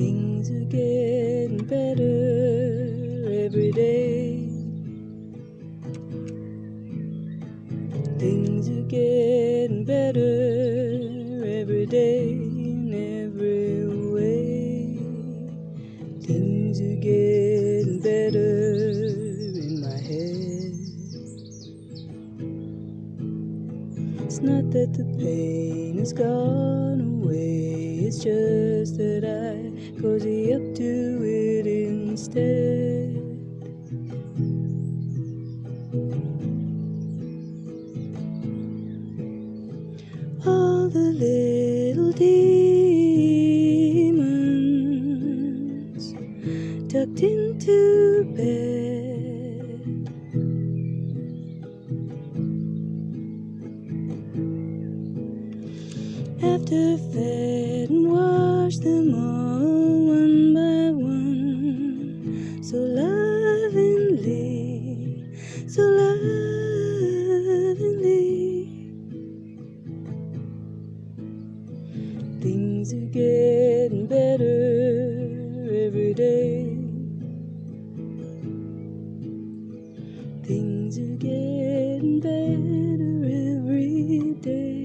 Things are getting better every day. Things are getting better every day in every way. Things are getting It's not that the pain has gone away, it's just that I cozy up to it instead. all the little demons tucked into bed. After fed and washed them all one by one, so lovingly, so lovingly. Things are getting better every day. Things are getting better every day.